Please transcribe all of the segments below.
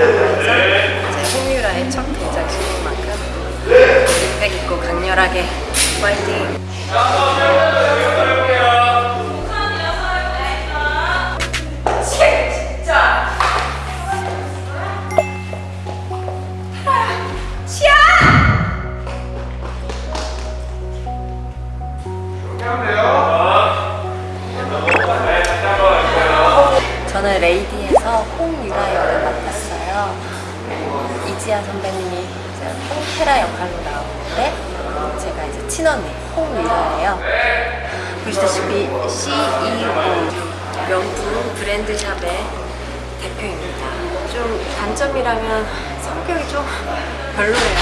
해서 제 홍유라의 첫 동작식인 만큼 백 있고 강렬하게 파이팅! 저는 레이디에서 홍유라. 이지아 선배님이 이제 홍테라 역할로 나오는데 제가 이제 친언니 홍유라예요. 보시다시피 CEO 명품 브랜드샵의 대표입니다. 좀 단점이라면 성격이 좀 별로예요.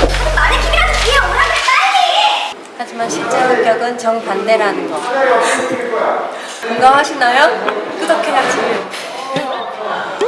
하지만 실제 성격은 정반대라는 거. 공감하시나요? 구독해야지.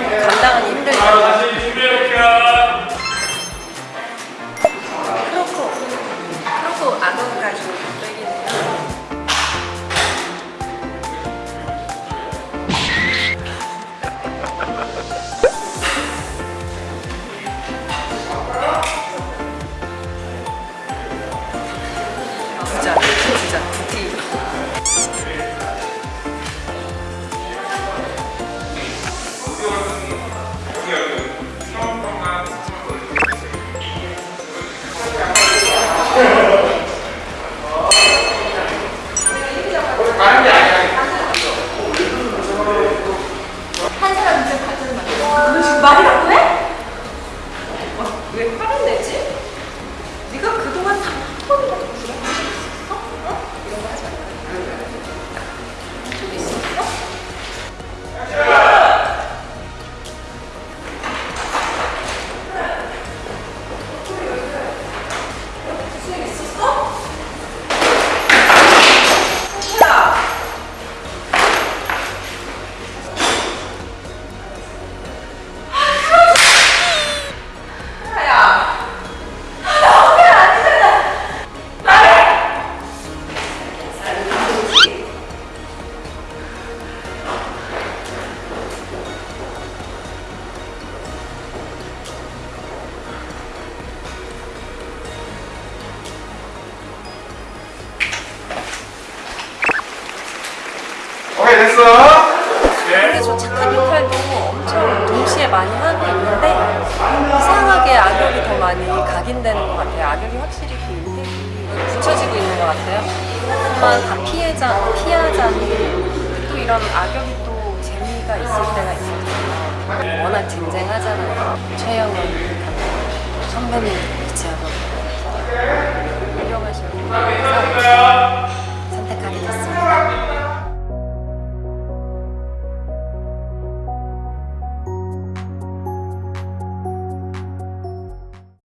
But 오케이 됐어 근데 저 착한 역할도 엄청 동시에 많이 하고 있는데 이상하게 악역이 더 많이 각인되는 것 같아요. 악역이 확실히 그 임팩이 붙여지고 있는 것 같아요. 하지만 다 피해자, 피하자니 또 이런 악역이 또 재미가 있을 때가 있어요. 워낙 쟁쟁하잖아요. 최영원 선배님